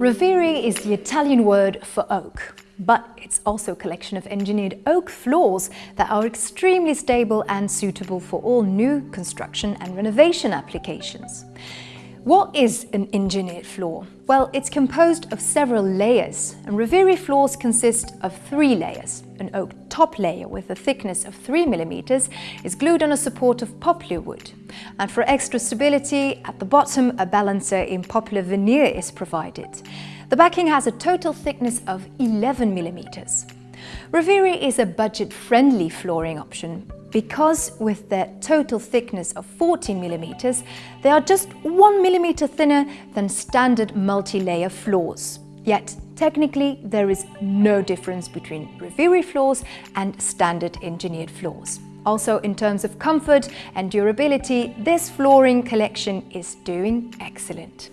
Rovere is the Italian word for oak, but it's also a collection of engineered oak floors that are extremely stable and suitable for all new construction and renovation applications. What is an engineered floor? Well, it's composed of several layers, and Rovere floors consist of three layers. An oak top layer with a thickness of 3 mm is glued on a support of poplar wood. And for extra stability, at the bottom a balancer in poplar veneer is provided. The backing has a total thickness of 11 mm. Rovere is a budget-friendly flooring option because with their total thickness of 14 mm, they are just 1 mm thinner than standard multi-layer floors. Yet, technically, there is no difference between Rovere floors and standard engineered floors. Also, in terms of comfort and durability, this flooring collection is doing excellent.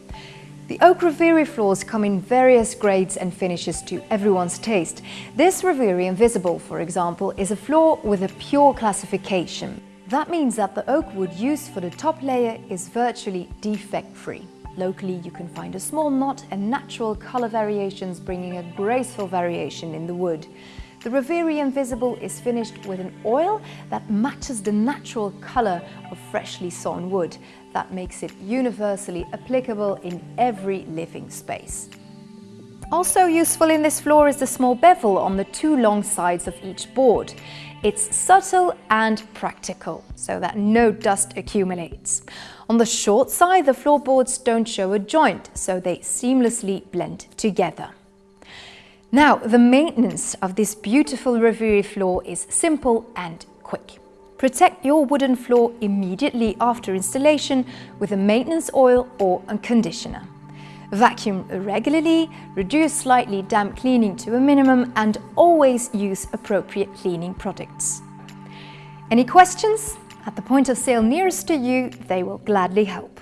The Oak Rovere floors come in various grades and finishes to everyone's taste. This Rovere Invisible, for example, is a floor with a pure classification. That means that the oak wood used for the top layer is virtually defect-free. Locally, you can find a small knot and natural color variations bringing a graceful variation in the wood. The Rovere Invisible is finished with an oil that matches the natural color of freshly sawn wood. That makes it universally applicable in every living space. Also useful in this floor is the small bevel on the two long sides of each board. It's subtle and practical, so that no dust accumulates. On the short side, the floorboards don't show a joint, so they seamlessly blend together. Now, the maintenance of this beautiful Rovere floor is simple and quick. Protect your wooden floor immediately after installation with a maintenance oil or a conditioner. Vacuum regularly, reduce slightly damp cleaning to a minimum and always use appropriate cleaning products. Any questions? At the point of sale nearest to you, they will gladly help.